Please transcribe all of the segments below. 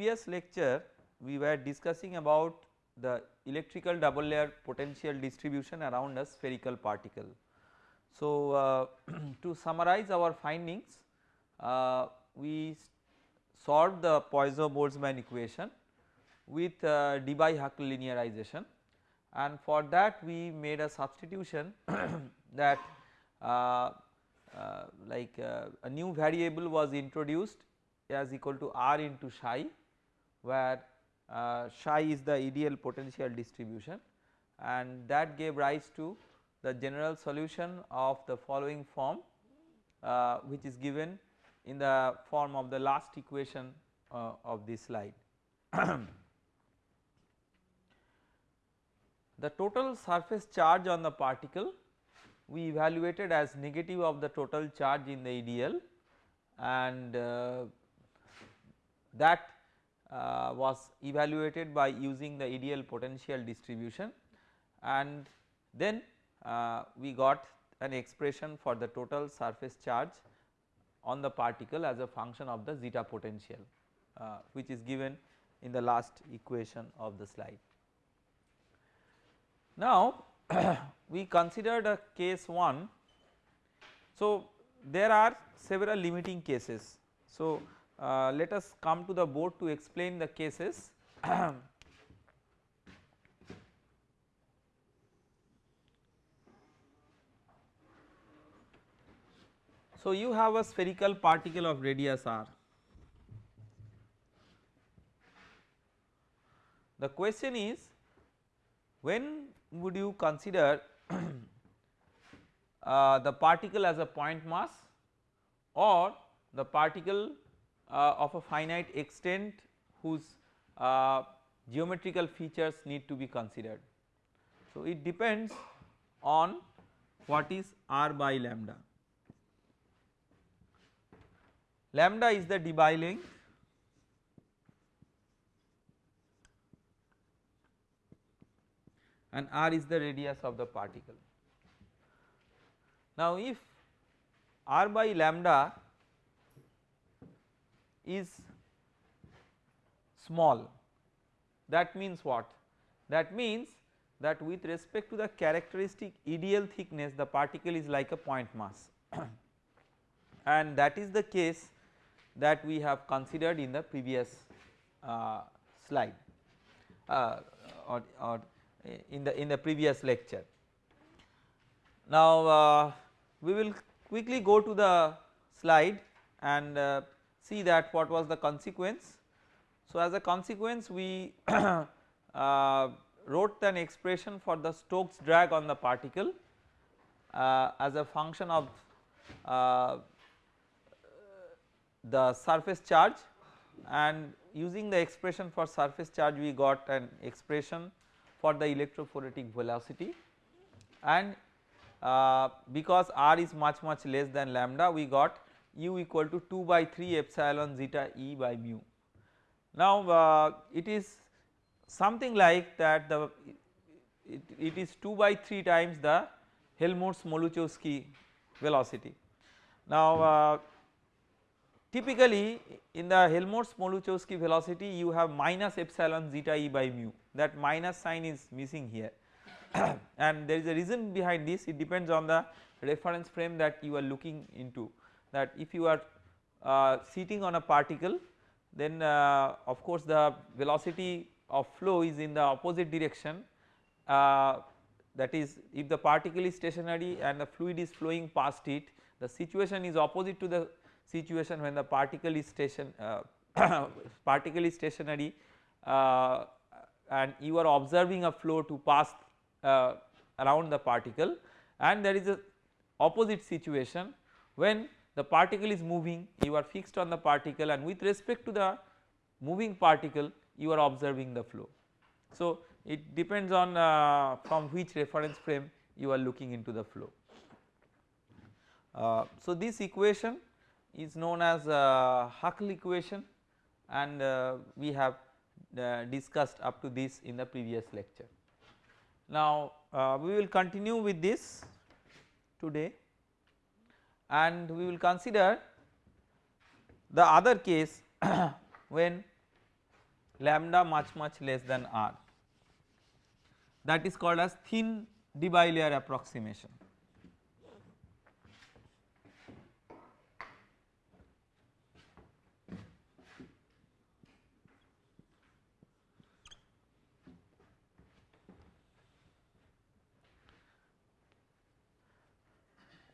previous lecture we were discussing about the electrical double layer potential distribution around a spherical particle. So, uh, to summarize our findings uh, we solved the Poisson-Boltzmann equation with uh, Debye-Huckel linearization and for that we made a substitution that uh, uh, like uh, a new variable was introduced as equal to r into psi where uh, psi is the EDL potential distribution and that gave rise to the general solution of the following form uh, which is given in the form of the last equation uh, of this slide. the total surface charge on the particle we evaluated as negative of the total charge in the EDL and uh, that uh, was evaluated by using the EDL potential distribution and then uh, we got an expression for the total surface charge on the particle as a function of the zeta potential uh, which is given in the last equation of the slide. Now we considered a case 1. So there are several limiting cases. So uh, let us come to the board to explain the cases. so you have a spherical particle of radius r. The question is when would you consider uh, the particle as a point mass or the particle of a finite extent whose uh, geometrical features need to be considered. So, it depends on what is r by lambda. Lambda is the Debye length and r is the radius of the particle. Now if r by lambda is small that means what? That means that with respect to the characteristic EDL thickness the particle is like a point mass and that is the case that we have considered in the previous uh, slide uh, or, or in the in the previous lecture. Now uh, we will quickly go to the slide and uh, see that what was the consequence. So as a consequence we uh, wrote an expression for the Stokes drag on the particle uh, as a function of uh, the surface charge and using the expression for surface charge we got an expression for the electrophoretic velocity and uh, because r is much much less than lambda we got u equal to 2 by 3 epsilon zeta e by mu. Now uh, it is something like that the it, it is 2 by 3 times the Helmholtz-Smoluchowski velocity. Now uh, typically in the Helmholtz-Smoluchowski velocity you have minus epsilon zeta e by mu that minus sign is missing here and there is a reason behind this it depends on the reference frame that you are looking into that if you are uh, sitting on a particle then uh, of course the velocity of flow is in the opposite direction. Uh, that is if the particle is stationary and the fluid is flowing past it the situation is opposite to the situation when the particle is station uh, particle is stationary uh, and you are observing a flow to pass uh, around the particle. And there is a opposite situation when the particle is moving you are fixed on the particle and with respect to the moving particle you are observing the flow. So it depends on uh, from which reference frame you are looking into the flow. Uh, so this equation is known as uh, Huckel equation and uh, we have uh, discussed up to this in the previous lecture. Now uh, we will continue with this today and we will consider the other case when lambda much much less than r that is called as thin Debye approximation.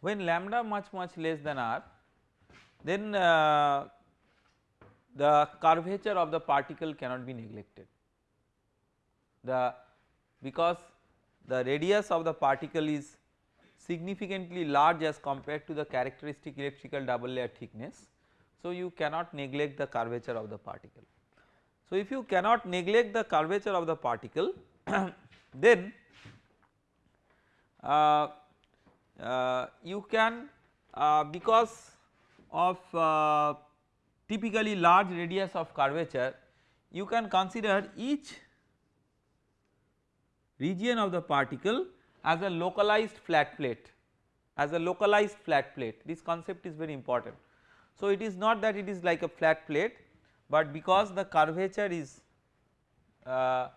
When lambda much much less than r then uh, the curvature of the particle cannot be neglected. The because the radius of the particle is significantly large as compared to the characteristic electrical double layer thickness. So, you cannot neglect the curvature of the particle. So, if you cannot neglect the curvature of the particle then uh, you can uh, because of uh, typically large radius of curvature you can consider each region of the particle as a localized flat plate as a localized flat plate this concept is very important. So, it is not that it is like a flat plate, but because the curvature is uh,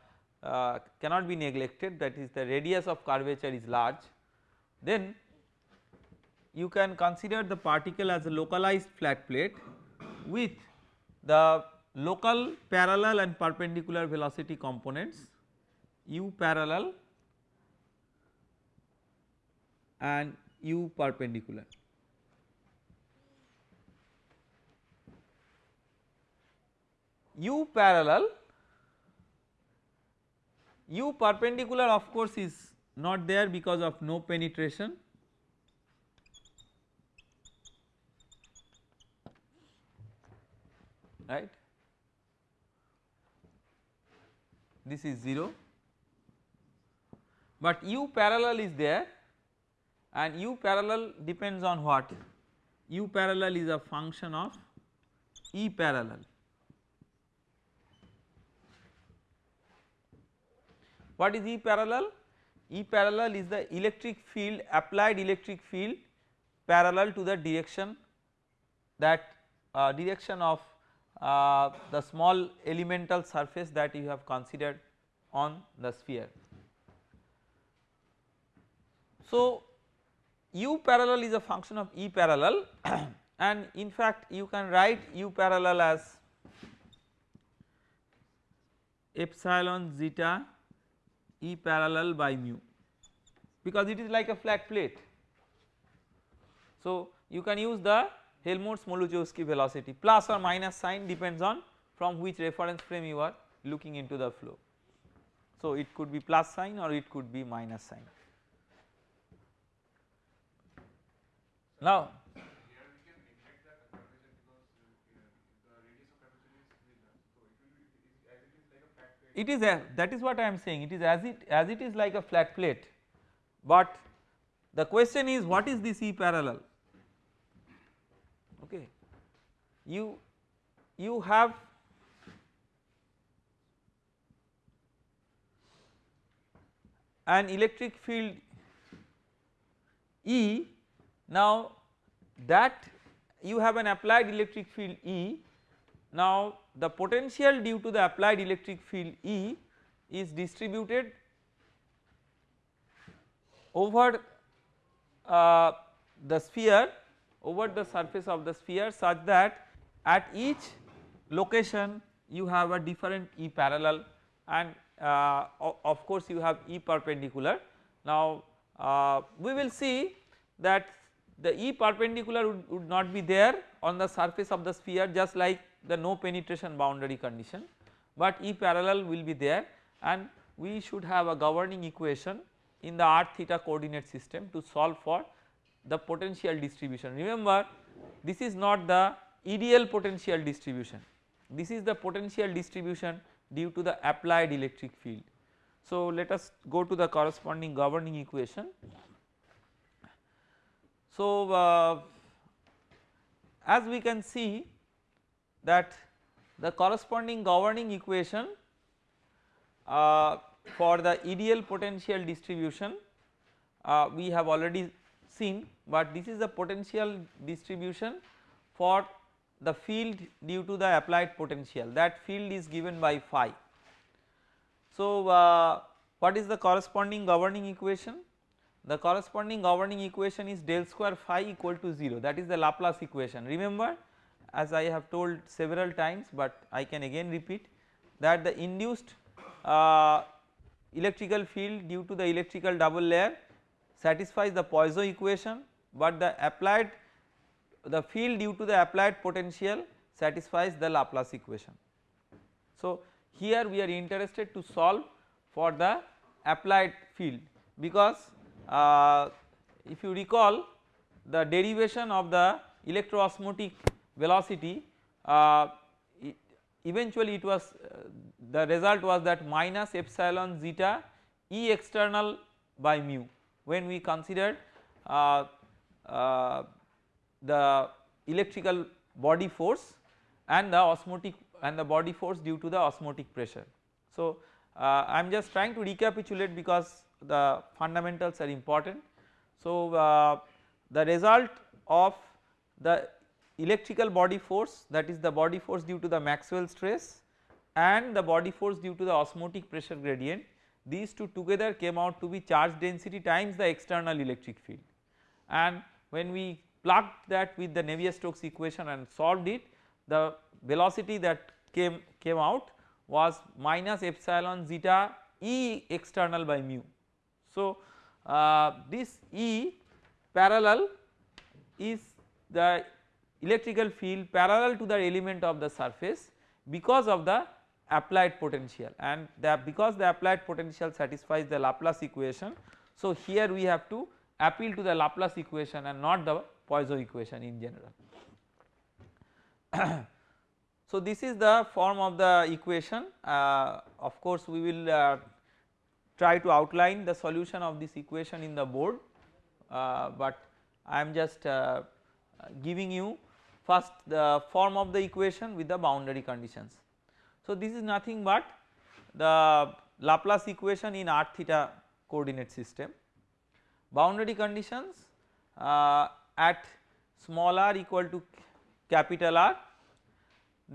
uh, cannot be neglected that is the radius of curvature is large then you can consider the particle as a localized flat plate with the local parallel and perpendicular velocity components u parallel and u perpendicular. u parallel u perpendicular of course is not there because of no penetration right? This is 0 but u parallel is there and u parallel depends on what? u parallel is a function of e parallel. What is e parallel? e parallel is the electric field applied electric field parallel to the direction that uh, direction of uh, the small elemental surface that you have considered on the sphere. So, u parallel is a function of e parallel and in fact you can write u parallel as epsilon zeta e parallel by mu because it is like a flat plate. So, you can use the Helmholtz-Smoluchowski velocity plus or minus sign depends on from which reference frame you are looking into the flow. So, it could be plus sign or it could be minus sign. Now, it is a that is what I am saying it is as it as it is like a flat plate, but the question is what is this E parallel okay. You you have an electric field E. Now that you have an applied electric field E. Now the potential due to the applied electric field E is distributed over uh, the sphere over the surface of the sphere such that at each location you have a different E parallel and uh, of course you have E perpendicular. Now uh, we will see that the E perpendicular would, would, not be there on the surface of the sphere just like the no penetration boundary condition, but E parallel will be there and we should have a governing equation in the r theta coordinate system to solve for the potential distribution. Remember this is not the EDL potential distribution, this is the potential distribution due to the applied electric field. So let us go to the corresponding governing equation. So uh, as we can see that the corresponding governing equation uh, for the EDL potential distribution uh, we have already seen but this is the potential distribution for the field due to the applied potential that field is given by phi. So, uh, what is the corresponding governing equation? The corresponding governing equation is del square phi equal to 0 that is the Laplace equation. Remember as I have told several times but I can again repeat that the induced uh, electrical field due to the electrical double layer satisfies the Poisson equation but the applied the field due to the applied potential satisfies the Laplace equation. So, here we are interested to solve for the applied field because uh, if you recall the derivation of the electroosmotic velocity uh, eventually it was uh, the result was that minus epsilon zeta E external by mu when we considered uh, uh, the electrical body force and the osmotic and the body force due to the osmotic pressure. So, uh, I am just trying to recapitulate because the fundamentals are important. So, uh, the result of the electrical body force that is the body force due to the Maxwell stress and the body force due to the osmotic pressure gradient these two together came out to be charge density times the external electric field and when we plugged that with the Navier-Stokes equation and solved it the velocity that came came out was minus epsilon zeta E external by mu. So, uh, this E parallel is the electrical field parallel to the element of the surface because of the applied potential and the because the applied potential satisfies the Laplace equation. So, here we have to appeal to the Laplace equation and not the Poisson equation in general. so, this is the form of the equation uh, of course we will uh, try to outline the solution of this equation in the board, uh, but I am just uh, giving you first the form of the equation with the boundary conditions. So, this is nothing but the Laplace equation in r theta coordinate system. Boundary conditions uh, at small r equal to capital R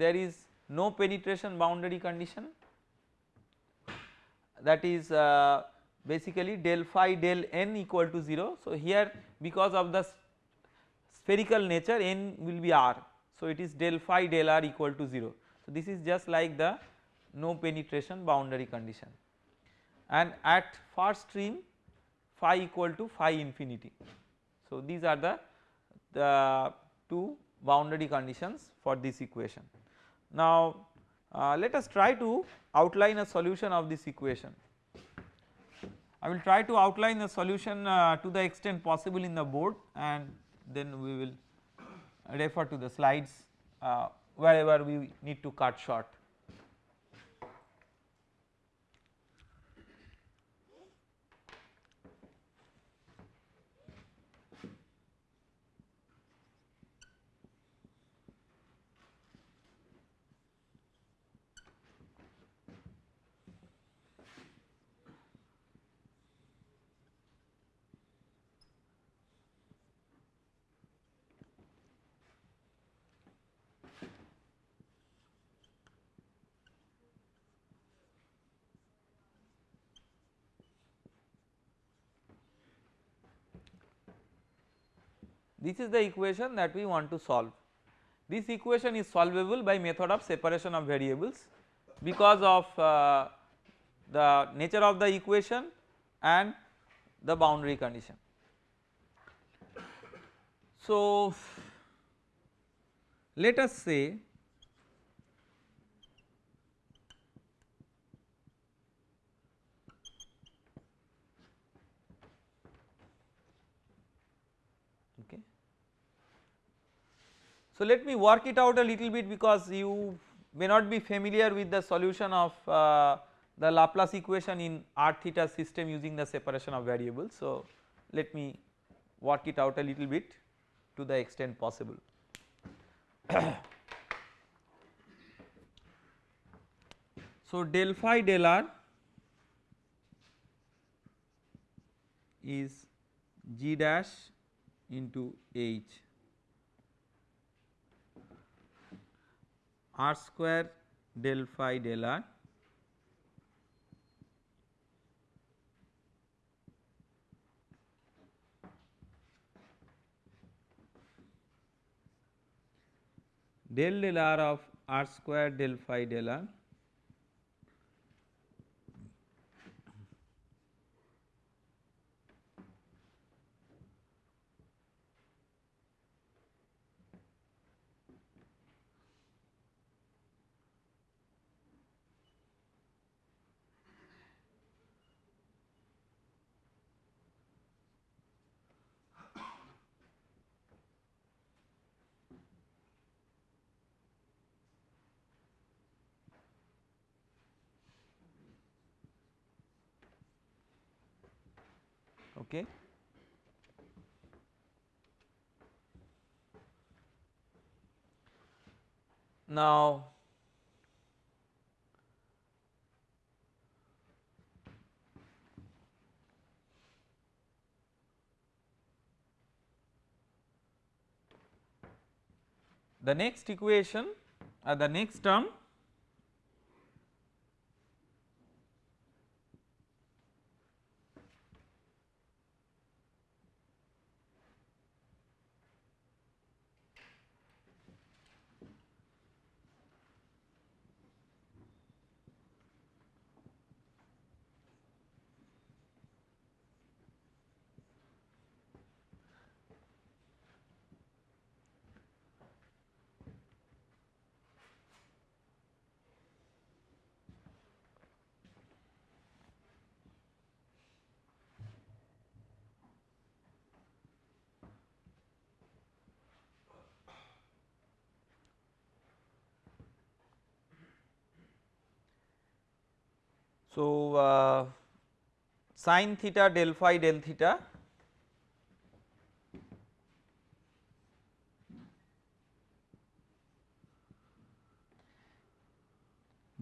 there is no penetration boundary condition that is uh, basically del phi del n equal to 0. So, here because of the spherical nature n will be r. So, it is del phi del r equal to 0. So, this is just like the no penetration boundary condition and at far stream phi equal to phi infinity. So, these are the the two boundary conditions for this equation. Now uh, let us try to outline a solution of this equation. I will try to outline the solution uh, to the extent possible in the board and then we will refer to the slides uh, wherever we need to cut short. This is the equation that we want to solve. This equation is solvable by method of separation of variables because of uh, the nature of the equation and the boundary condition. So, let us say So, let me work it out a little bit because you may not be familiar with the solution of uh, the Laplace equation in r theta system using the separation of variables. So, let me work it out a little bit to the extent possible. so, del phi del r is g dash into h r square del phi del r del del r of r square del phi del r okay. Now the next equation uh, the next term So, uh, sin theta del phi del theta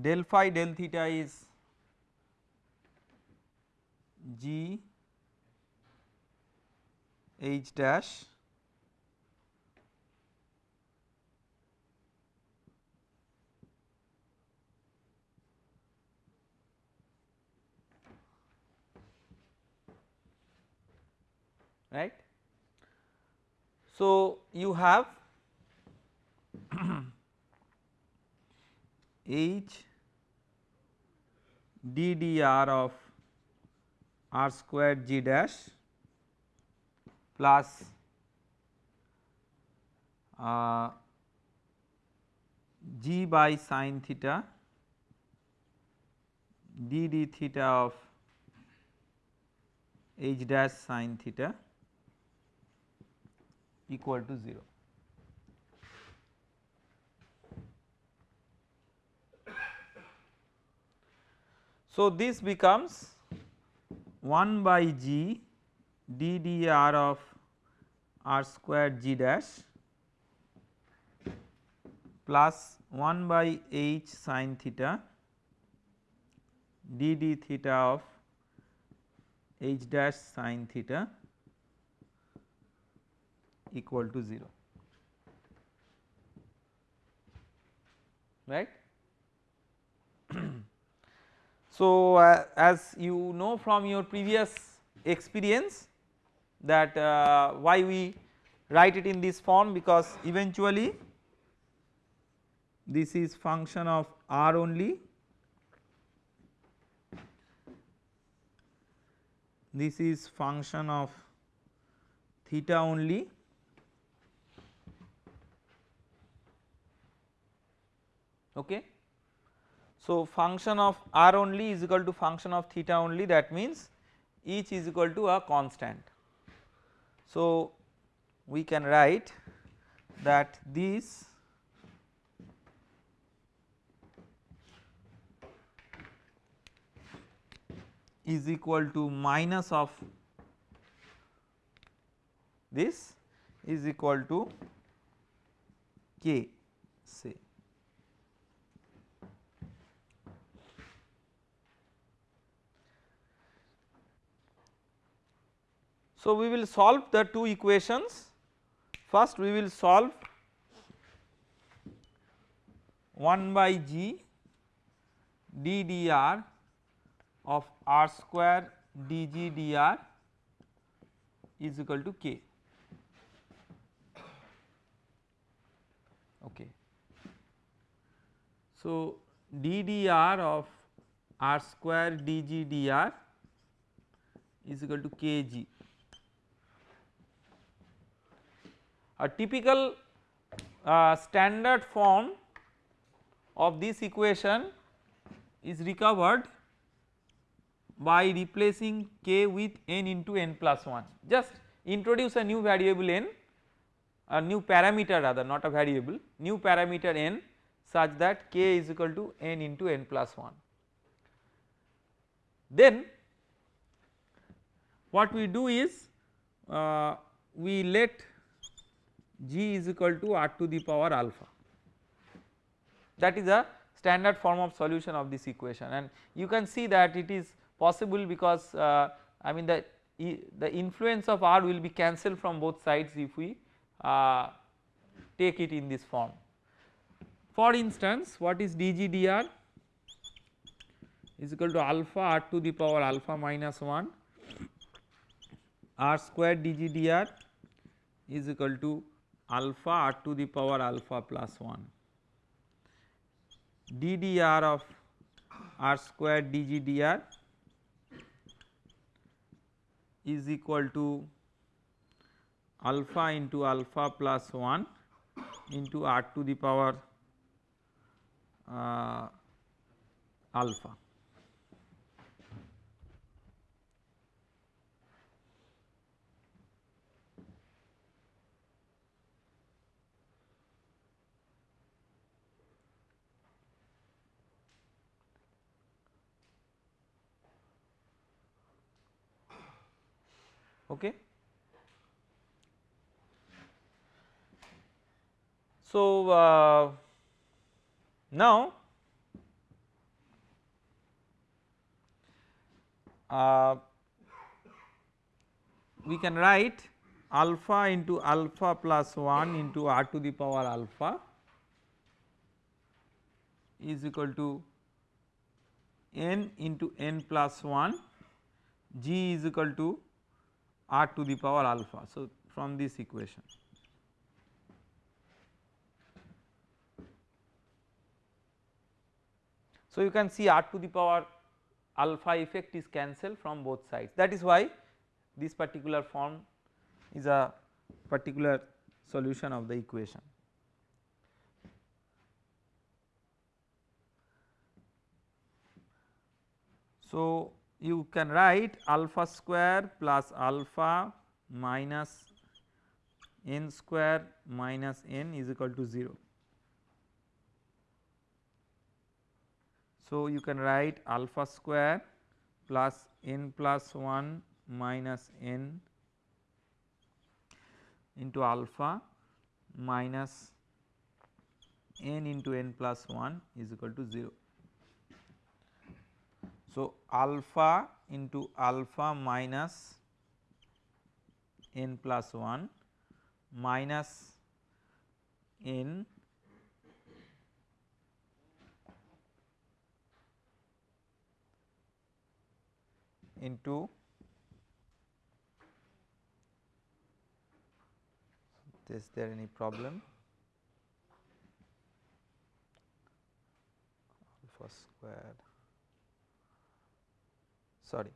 del phi del theta is g h dash right. So, you have H d dr of r square g dash plus uh, g by sine theta d d theta of h dash sine theta equal to 0. So, this becomes 1 by g d dr of r square g dash plus 1 by h sin theta d d theta of h dash sin theta equal to 0 right. so, uh, as you know from your previous experience that uh, why we write it in this form because eventually this is function of r only. This is function of theta only okay. So, function of r only is equal to function of theta only that means each is equal to a constant. So, we can write that this is equal to minus of this is equal to k say So, we will solve the two equations first we will solve 1 by g d dr of r square dg dr is equal to k. Okay. So, ddr of r square dg dr is equal to kg. A typical uh, standard form of this equation is recovered by replacing k with n into n plus 1 just introduce a new variable n a new parameter rather not a variable new parameter n such that k is equal to n into n plus 1. Then what we do is uh, we let g is equal to r to the power alpha. That is a standard form of solution of this equation. And you can see that it is possible because uh, I mean the the influence of r will be cancelled from both sides if we uh, take it in this form. For instance what is dg dr is equal to alpha r to the power alpha minus 1 r square dg dr is equal to alpha r to the power alpha plus 1 ddr of r square dg dr is equal to alpha into alpha plus 1 into r to the power uh, alpha. Okay. So, uh, now uh, we can write alpha into alpha plus 1 into r to the power alpha is equal to n into n plus 1 g is equal to r to the power alpha. So, from this equation. So, you can see r to the power alpha effect is cancelled from both sides that is why this particular form is a particular solution of the equation. So, you can write alpha square plus alpha minus n square minus n is equal to 0. So, you can write alpha square plus n plus 1 minus n into alpha minus n into n plus 1 is equal to 0. So, alpha into alpha minus n plus 1 minus n into is there any problem? Alpha squared sorry.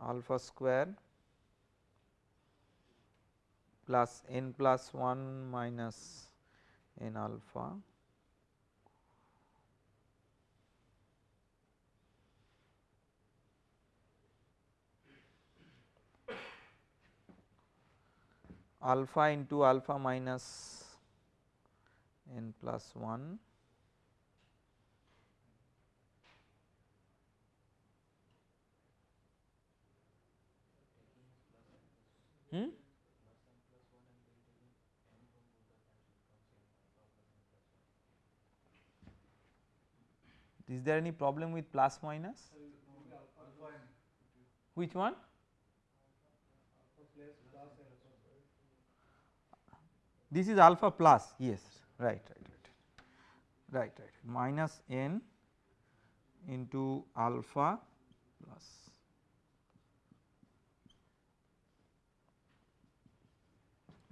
Alpha square plus n plus 1 minus n alpha alpha into alpha minus n plus 1 Is there any problem with plus minus? Which one? this is alpha plus yes. Right right right. Right right. Minus n into alpha plus.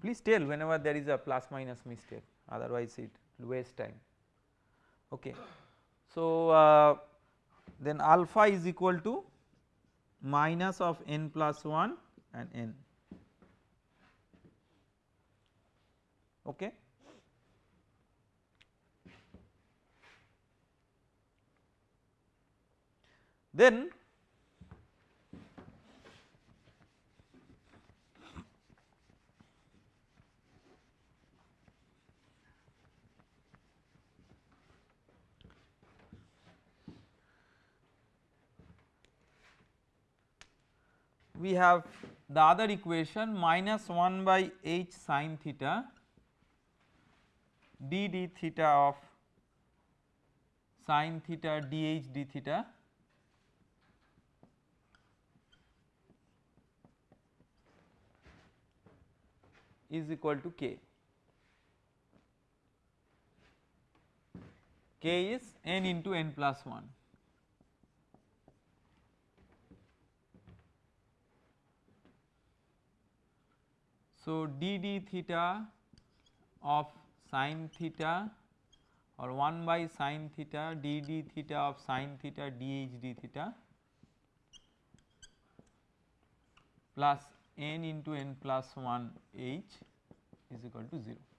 Please tell whenever there is a plus minus mistake. Otherwise it will waste time. Okay so uh, then alpha is equal to minus of n plus 1 and n okay. Then we have the other equation minus 1 by h sin theta d d theta of sin theta dh d theta is equal to k. k is n into n plus 1. So, d d theta of sin theta or 1 by sin theta d d theta of sin theta d h d theta plus n into n plus 1 h is equal to 0.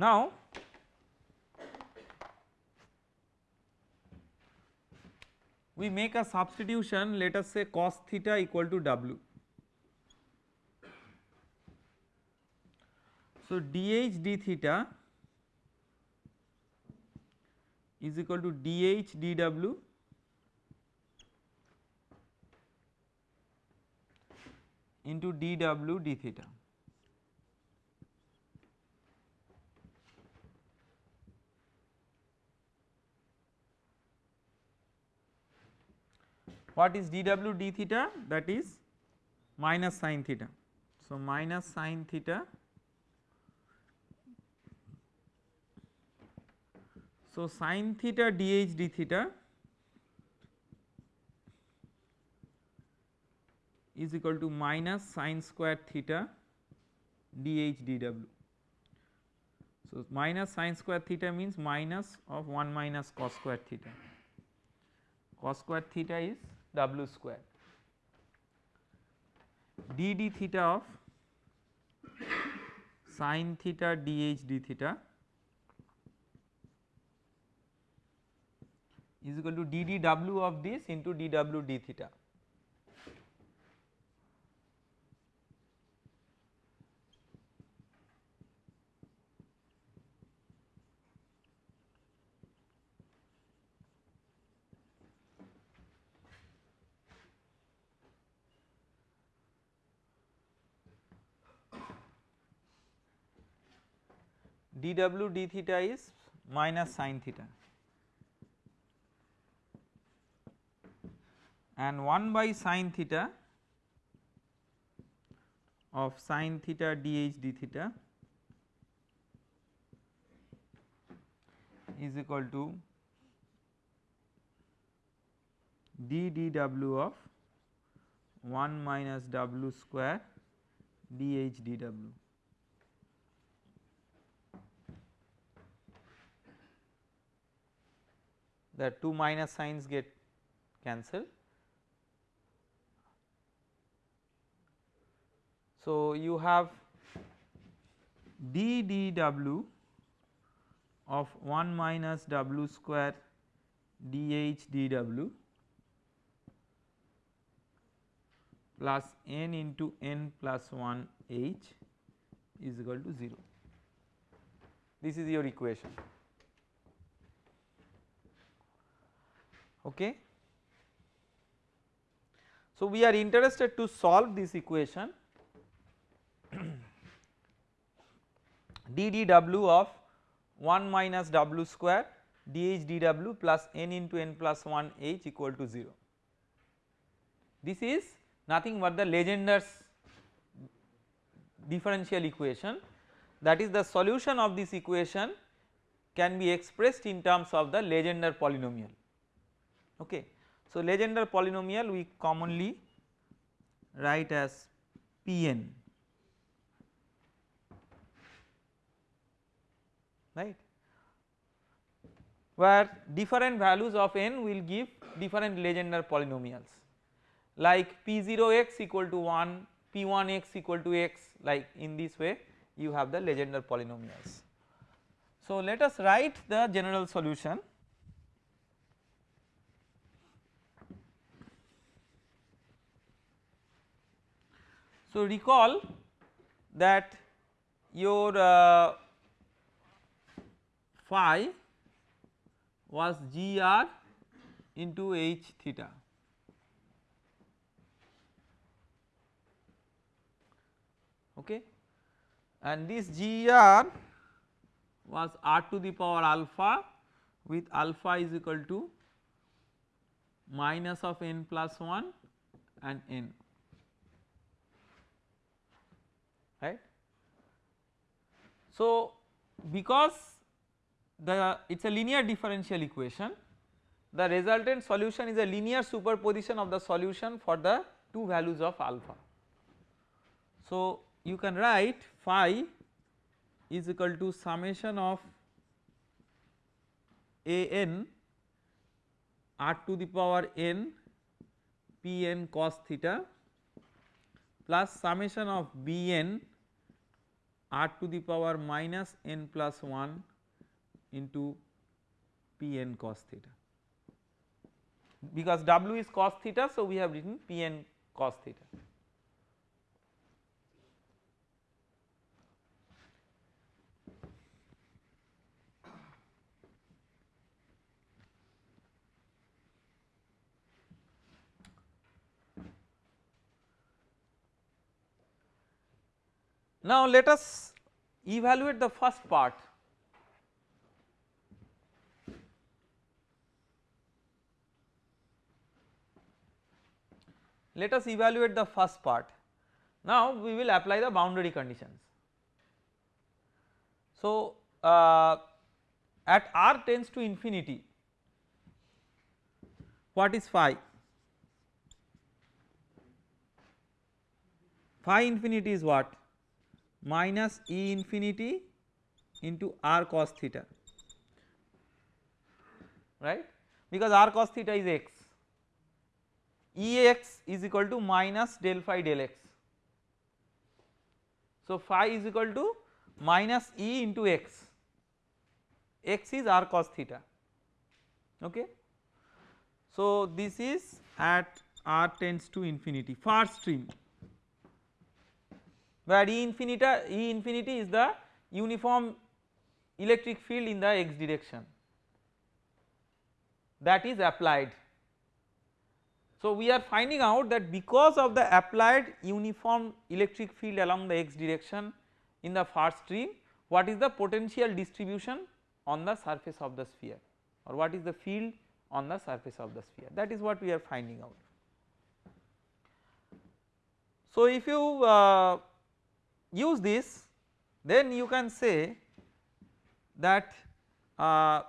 Now, we make a substitution let us say cos theta equal to w. So, dh d theta is equal to dh dw into dw d theta. What is dw d theta that is minus sin theta. So, minus sin theta So, sin theta dh d theta is equal to minus sin square theta dh dw. So, minus sin square theta means minus of 1 minus cos square theta, cos square theta is w square d d theta of sin theta dh d theta is equal to d d w of this into d w d theta. Dw d theta is minus sin theta and 1 by sin theta of sin theta dh d theta is equal to d dw of 1 minus w square dh dw. The two minus signs get cancelled. So, you have d dw of 1 minus w square dh dw plus n into n plus 1 h is equal to 0. This is your equation. Okay. So we are interested to solve this equation ddw of 1 minus w square dh dw plus n into n plus 1 h equal to 0. This is nothing but the Legendre's differential equation that is the solution of this equation can be expressed in terms of the Legendre polynomial okay. So Legendre polynomial we commonly write as Pn right where different values of n will give different Legendre polynomials like p0x equal to 1 p1x equal to x like in this way you have the Legendre polynomials. So let us write the general solution So recall that your uh, phi was gr into h theta. Okay? And this gr was r to the power alpha with alpha is equal to minus of n plus 1 and n right. So because the it is a linear differential equation the resultant solution is a linear superposition of the solution for the two values of alpha. So you can write phi is equal to summation of a n r to the power n p n cos theta plus summation of b n r to the power minus n plus 1 into p n cos theta because w is cos theta so we have written p n cos theta. Now let us evaluate the first part let us evaluate the first part. Now we will apply the boundary conditions. So uh, at r tends to infinity what is phi? Phi infinity is what? Minus E infinity into r cos theta. Right? Because r cos theta is x. Ex is equal to minus del phi del x. So phi is equal to minus E into x, x is r cos theta. Okay. So this is at r tends to infinity far stream where E infinity, E infinity is the uniform electric field in the x direction. That is applied. So we are finding out that because of the applied uniform electric field along the x direction in the far stream what is the potential distribution on the surface of the sphere or what is the field on the surface of the sphere? That is what we are finding out. So if you uh, use this then you can say that uh,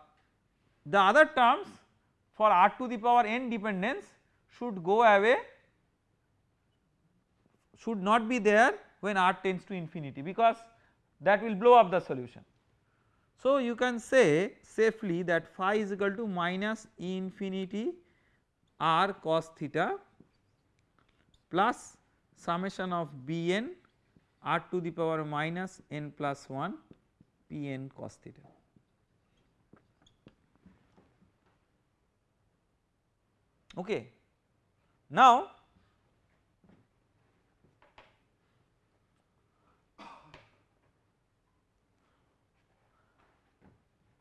the other terms for r to the power n dependence should go away should not be there when r tends to infinity because that will blow up the solution. So you can say safely that phi is equal to minus infinity r cos theta plus summation of Bn r to the power minus n plus 1 Pn cos theta. Okay. Now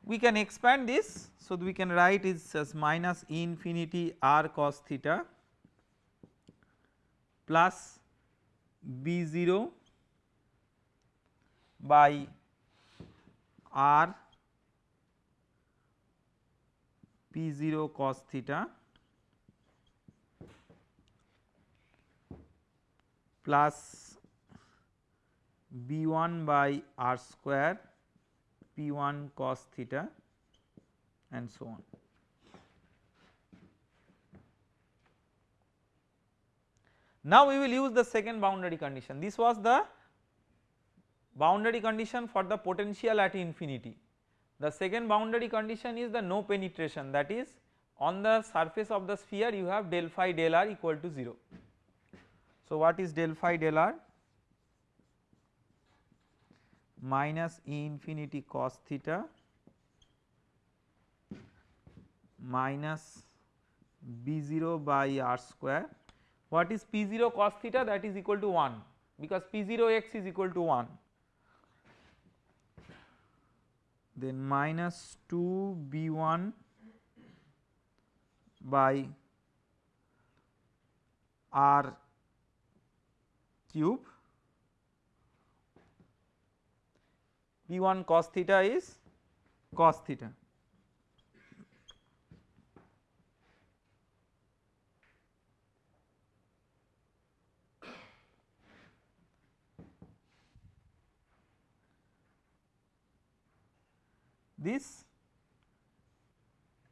we can expand this so we can write it as minus infinity r cos theta plus b0 by r p0 cos theta plus b1 by r square p1 cos theta and so on. Now we will use the second boundary condition this was the boundary condition for the potential at infinity. The second boundary condition is the no penetration that is on the surface of the sphere you have del phi del r equal to 0. So what is del phi del r? Minus E infinity cos theta minus b0 by r square. What is p0 cos theta that is equal to 1 because p0 x is equal to 1 then minus 2 b1 by r cube. B1 cos theta is cos theta this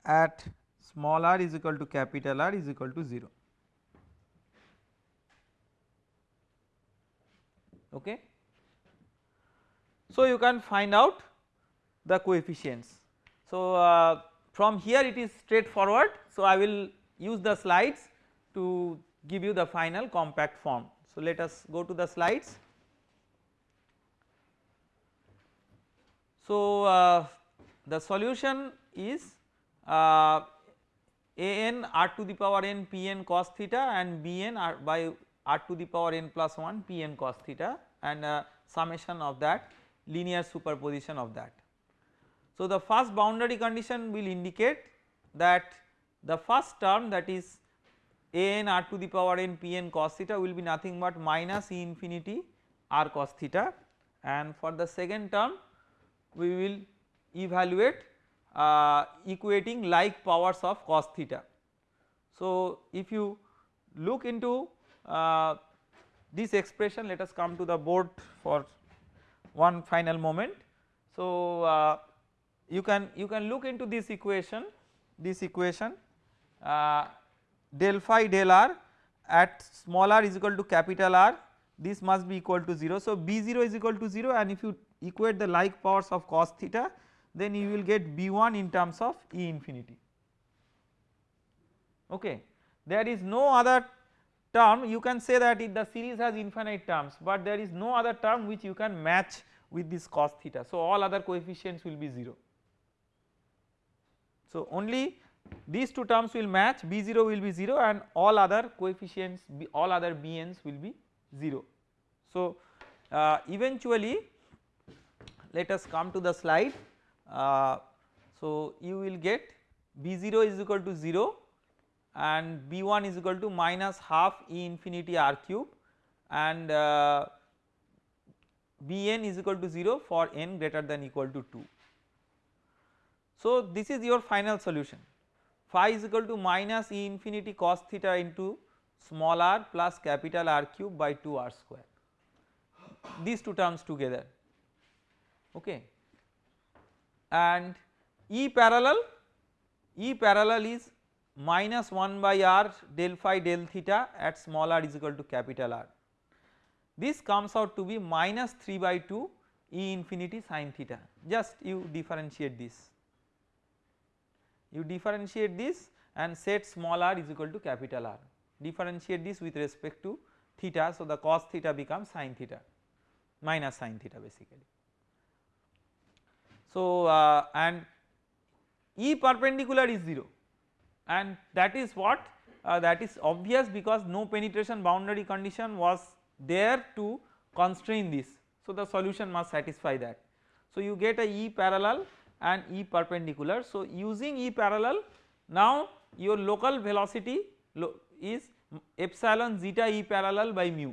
at small r is equal to capital R is equal to 0. Okay. So, you can find out the coefficients. So, uh, from here it is straightforward. So, I will use the slides to give you the final compact form. So, let us go to the slides. So, uh, the solution is uh, a n r to the power n p n cos theta and b n r by r to the power n plus 1 p n cos theta and uh, summation of that linear superposition of that. So, the first boundary condition will indicate that the first term that is a n r to the power n p n cos theta will be nothing but minus E infinity r cos theta and for the second term we will evaluate uh, equating like powers of cos theta. So, if you look into uh, this expression let us come to the board for one final moment. So, uh, you can you can look into this equation this equation uh, del phi del r at small r is equal to capital R this must be equal to 0. So, B0 is equal to 0 and if you equate the like powers of cos theta then you will get B1 in terms of E infinity okay. There is no other term you can say that the series has infinite terms but there is no other term which you can match with this cos theta. So all other coefficients will be 0. So only these two terms will match B0 will be 0 and all other coefficients all other Bn's will be 0. So uh, eventually let us come to the slide so you will get B0 is equal to 0 and B1 is equal to minus half E infinity R cube and uh, Bn is equal to 0 for n greater than equal to 2. So this is your final solution. Phi is equal to minus E infinity cos theta into small r plus capital R cube by 2 r square. These two terms together. Okay and E parallel E parallel is minus 1 by r del phi del theta at small r is equal to capital R. This comes out to be minus 3 by 2 E infinity sin theta just you differentiate this. You differentiate this and set small r is equal to capital R differentiate this with respect to theta so the cos theta becomes sin theta minus sin theta basically. So, uh, and E perpendicular is 0 and that is what uh, that is obvious because no penetration boundary condition was there to constrain this. So, the solution must satisfy that. So, you get a E parallel and E perpendicular. So, using E parallel now your local velocity lo is epsilon zeta E parallel by mu.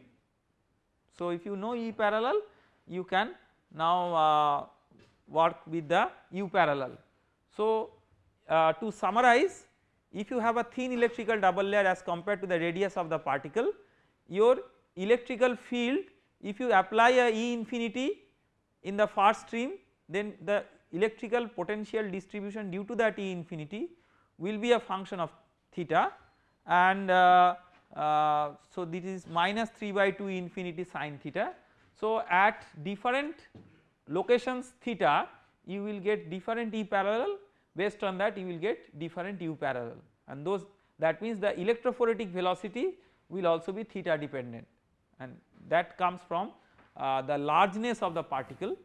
So if you know E parallel you can now uh, work with the U parallel. So uh, to summarize if you have a thin electrical double layer as compared to the radius of the particle your electrical field if you apply a E infinity in the far stream then the electrical potential distribution due to that E infinity will be a function of theta and uh, uh, so this is minus 3 by 2 infinity sine theta. So at different locations theta you will get different E parallel based on that you will get different U parallel and those that means the electrophoretic velocity will also be theta dependent and that comes from uh, the largeness of the particle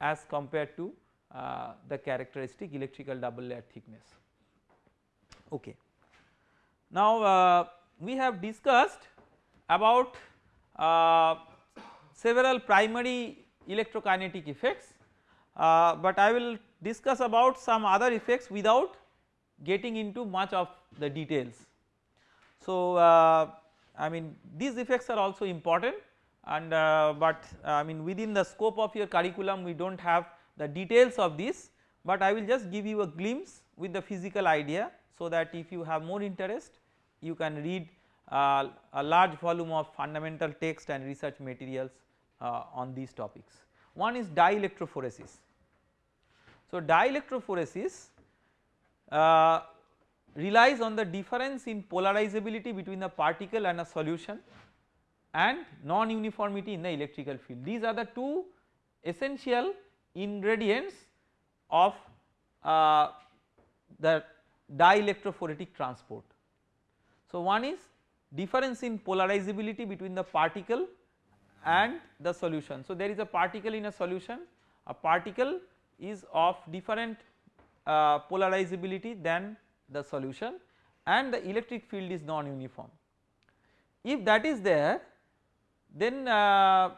as compared to uh, the characteristic electrical double layer thickness. Okay. Now uh, we have discussed about uh, several primary electrokinetic effects, uh, but I will discuss about some other effects without getting into much of the details. So uh, I mean these effects are also important and uh, but I mean within the scope of your curriculum we do not have the details of this, but I will just give you a glimpse with the physical idea so that if you have more interest you can read uh, a large volume of fundamental text and research materials uh, on these topics. One is dielectrophoresis. So dielectrophoresis uh, relies on the difference in polarizability between the particle and a solution and non-uniformity in the electrical field. These are the two essential ingredients of uh, the dielectrophoretic transport. So one is difference in polarizability between the particle and the solution. So there is a particle in a solution, a particle is of different uh, polarizability than the solution and the electric field is non-uniform. If that is there then uh,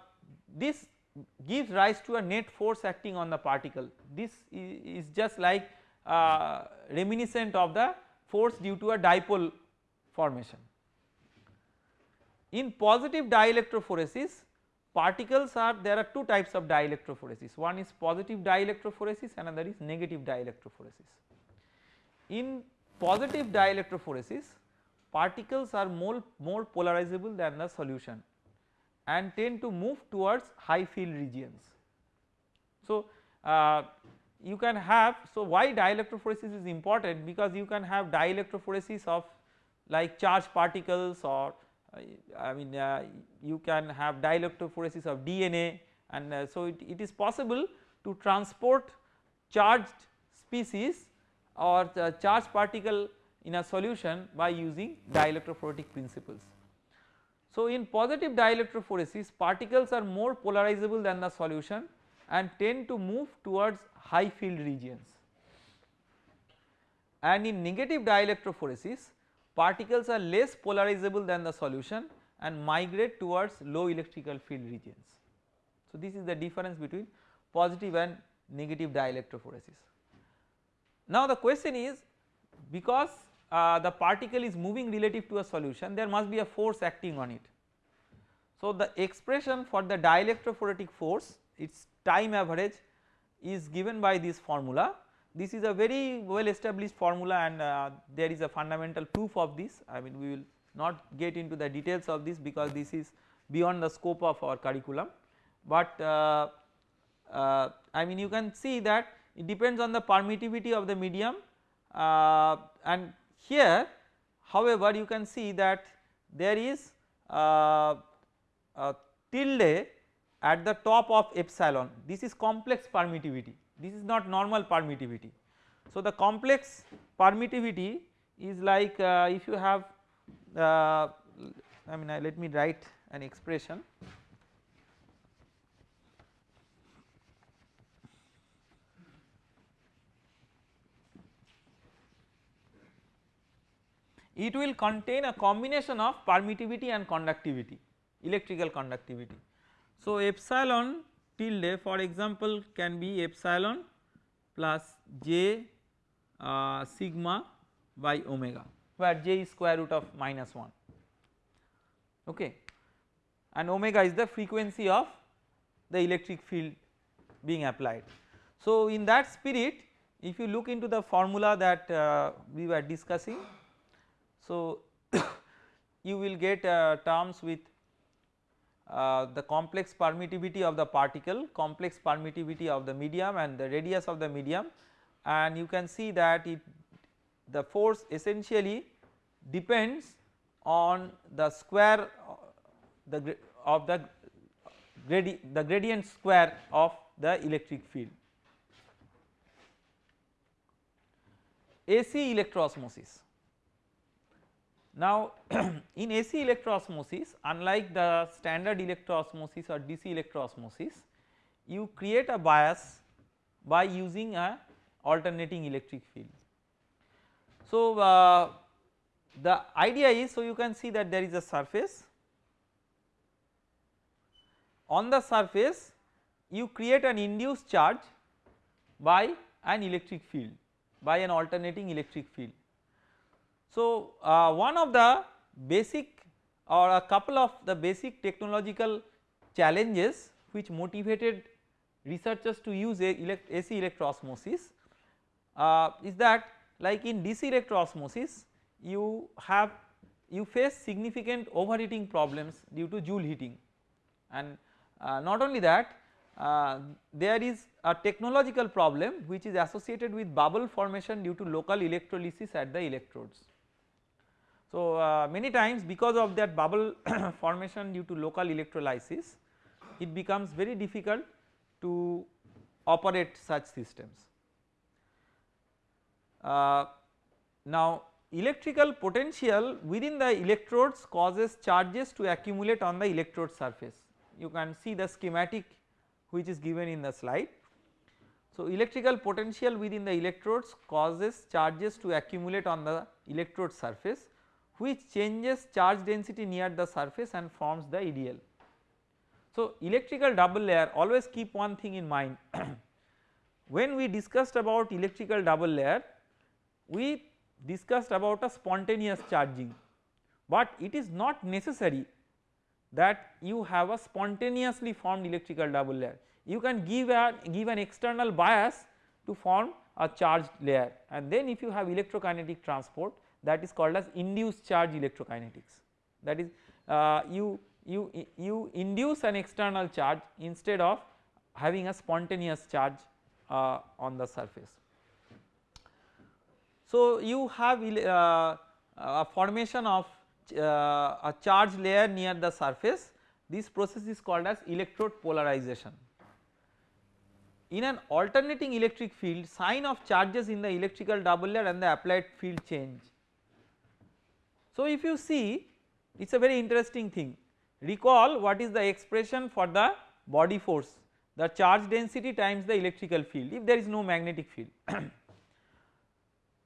this gives rise to a net force acting on the particle. This is just like uh, reminiscent of the force due to a dipole formation. In positive dielectrophoresis particles are there are two types of dielectrophoresis one is positive dielectrophoresis another is negative dielectrophoresis. In positive dielectrophoresis particles are more, more polarizable than the solution and tend to move towards high field regions. So, uh, you can have so why dielectrophoresis is important because you can have dielectrophoresis of like charged particles or I mean uh, you can have dielectrophoresis of DNA and uh, so it, it is possible to transport charged species or charged particle in a solution by using dielectrophoretic principles. So in positive dielectrophoresis particles are more polarizable than the solution and tend to move towards high field regions and in negative dielectrophoresis particles are less polarizable than the solution and migrate towards low electrical field regions. So this is the difference between positive and negative dielectrophoresis. Now the question is because uh, the particle is moving relative to a solution there must be a force acting on it. So the expression for the dielectrophoretic force its time average is given by this formula this is a very well established formula and uh, there is a fundamental proof of this. I mean we will not get into the details of this because this is beyond the scope of our curriculum, but uh, uh, I mean you can see that it depends on the permittivity of the medium uh, and here however you can see that there is uh, tilde at the top of epsilon. This is complex permittivity this is not normal permittivity. So the complex permittivity is like uh, if you have uh, I mean uh, let me write an expression it will contain a combination of permittivity and conductivity electrical conductivity. So epsilon tilde for example can be epsilon plus j uh, sigma by omega where j is square root of minus 1. okay and omega is the frequency of the electric field being applied. So in that spirit if you look into the formula that uh, we were discussing so you will get uh, terms with uh, the complex permittivity of the particle, complex permittivity of the medium and the radius of the medium and you can see that it the force essentially depends on the square the of the the gradient square of the electric field. AC electroosmosis. Now in AC electroosmosis unlike the standard electroosmosis or DC electroosmosis you create a bias by using a alternating electric field. So uh, the idea is so you can see that there is a surface on the surface you create an induced charge by an electric field by an alternating electric field. So uh, one of the basic or a couple of the basic technological challenges which motivated researchers to use elect AC electroosmosis uh, is that like in DC electroosmosis you have you face significant overheating problems due to Joule heating and uh, not only that uh, there is a technological problem which is associated with bubble formation due to local electrolysis at the electrodes. So uh, many times because of that bubble formation due to local electrolysis it becomes very difficult to operate such systems. Uh, now electrical potential within the electrodes causes charges to accumulate on the electrode surface. You can see the schematic which is given in the slide. So electrical potential within the electrodes causes charges to accumulate on the electrode surface which changes charge density near the surface and forms the EDL. So electrical double layer always keep one thing in mind when we discussed about electrical double layer we discussed about a spontaneous charging, but it is not necessary that you have a spontaneously formed electrical double layer. You can give a give an external bias to form a charged layer and then if you have electrokinetic transport that is called as induced charge electrokinetics that is uh, you you you induce an external charge instead of having a spontaneous charge uh, on the surface. So you have uh, a formation of uh, a charge layer near the surface this process is called as electrode polarization. In an alternating electric field sign of charges in the electrical double layer and the applied field change. So if you see it is a very interesting thing recall what is the expression for the body force the charge density times the electrical field if there is no magnetic field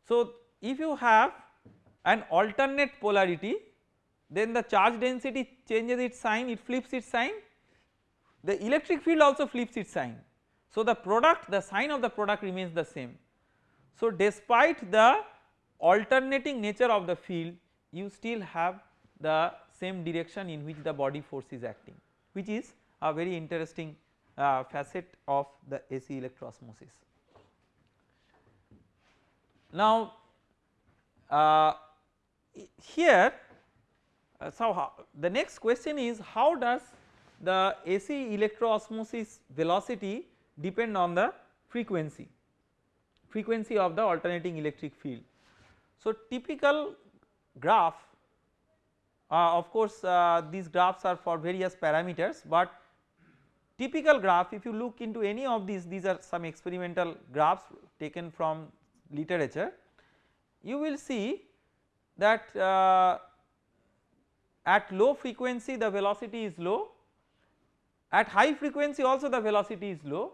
So if you have an alternate polarity then the charge density changes its sign it flips its sign the electric field also flips its sign. So the product the sign of the product remains the same. So despite the alternating nature of the field you still have the same direction in which the body force is acting which is a very interesting uh, facet of the AC electroosmosis. Now uh, here uh, so how, the next question is how does the AC electroosmosis velocity depend on the frequency frequency of the alternating electric field. So typical graph uh, of course uh, these graphs are for various parameters but typical graph if you look into any of these these are some experimental graphs taken from literature you will see that uh, at low frequency the velocity is low at high frequency also the velocity is low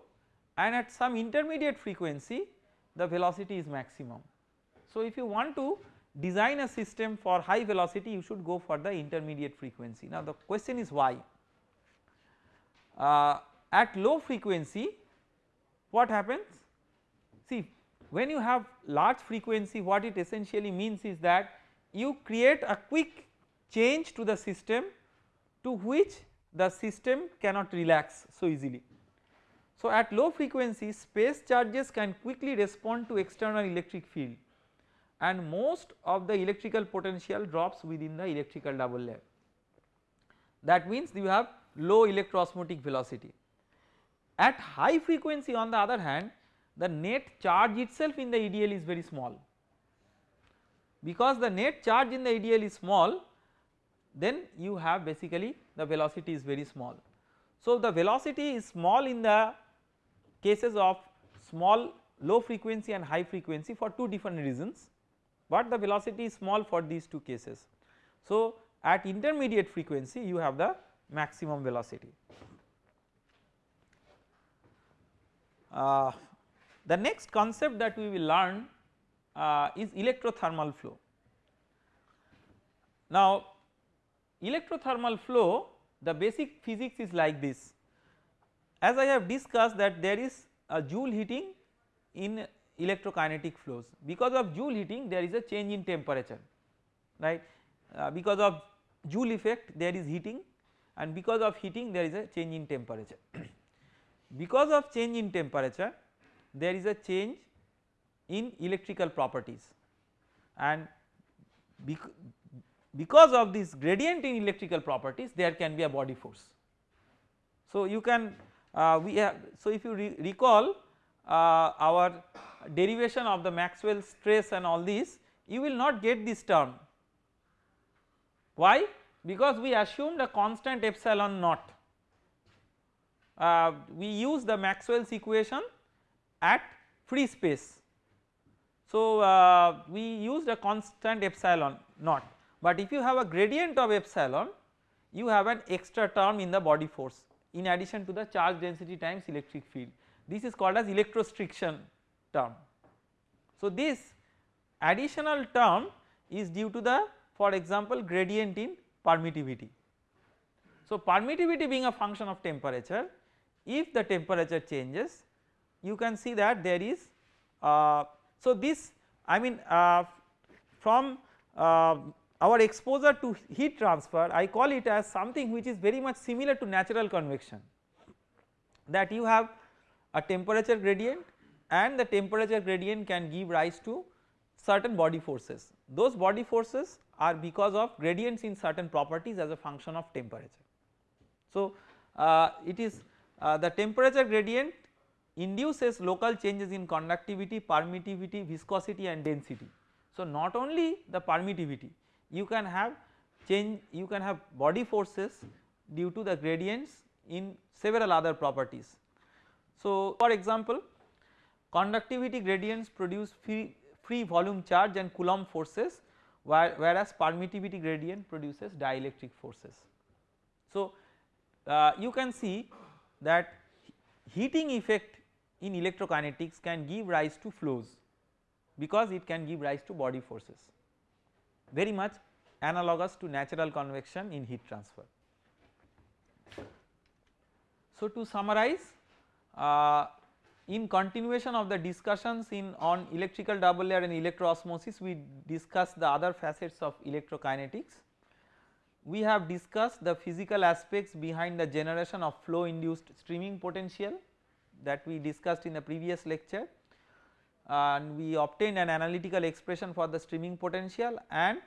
and at some intermediate frequency the velocity is maximum. So if you want to design a system for high velocity you should go for the intermediate frequency. Now the question is why? Uh, at low frequency what happens? See when you have large frequency what it essentially means is that you create a quick change to the system to which the system cannot relax so easily. So at low frequency space charges can quickly respond to external electric field and most of the electrical potential drops within the electrical double layer. That means you have low electroosmotic velocity. At high frequency on the other hand the net charge itself in the EDL is very small because the net charge in the EDL is small then you have basically the velocity is very small. So the velocity is small in the cases of small low frequency and high frequency for two different reasons but the velocity is small for these two cases. So at intermediate frequency you have the maximum velocity. Uh, the next concept that we will learn uh, is electrothermal flow. Now electrothermal flow the basic physics is like this as I have discussed that there is a joule heating in electrokinetic flows because of joule heating there is a change in temperature right uh, because of joule effect there is heating and because of heating there is a change in temperature. because of change in temperature there is a change in electrical properties and because of this gradient in electrical properties there can be a body force. So you can uh, we have so if you re recall uh, our derivation of the Maxwell stress and all these you will not get this term. Why? Because we assumed a constant epsilon naught. Uh, we use the Maxwell's equation at free space. So uh, we used a constant epsilon naught. But if you have a gradient of epsilon you have an extra term in the body force in addition to the charge density times electric field. This is called as electrostriction term. So this additional term is due to the for example gradient in permittivity. So permittivity being a function of temperature if the temperature changes you can see that there is uh, so this I mean uh, from uh, our exposure to heat transfer I call it as something which is very much similar to natural convection that you have a temperature gradient and the temperature gradient can give rise to certain body forces. Those body forces are because of gradients in certain properties as a function of temperature. So uh, it is uh, the temperature gradient induces local changes in conductivity, permittivity, viscosity and density. So not only the permittivity you can have change you can have body forces due to the gradients in several other properties. So for example conductivity gradients produce free, free volume charge and Coulomb forces whereas permittivity gradient produces dielectric forces. So uh, you can see that heating effect in electrokinetics can give rise to flows because it can give rise to body forces very much analogous to natural convection in heat transfer. So to summarize uh, in continuation of the discussions in on electrical double layer and electroosmosis we discussed the other facets of electrokinetics. We have discussed the physical aspects behind the generation of flow induced streaming potential that we discussed in the previous lecture. And we obtained an analytical expression for the streaming potential. And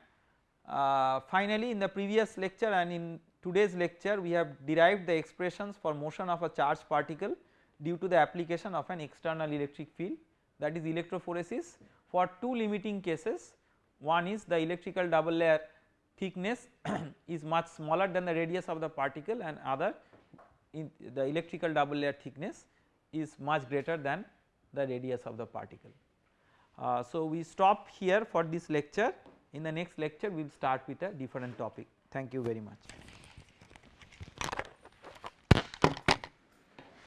uh, finally in the previous lecture and in today's lecture we have derived the expressions for motion of a charged particle due to the application of an external electric field that is electrophoresis for two limiting cases one is the electrical double layer thickness is much smaller than the radius of the particle and other in the electrical double layer thickness is much greater than the radius of the particle. Uh, so we stop here for this lecture in the next lecture we will start with a different topic thank you very much.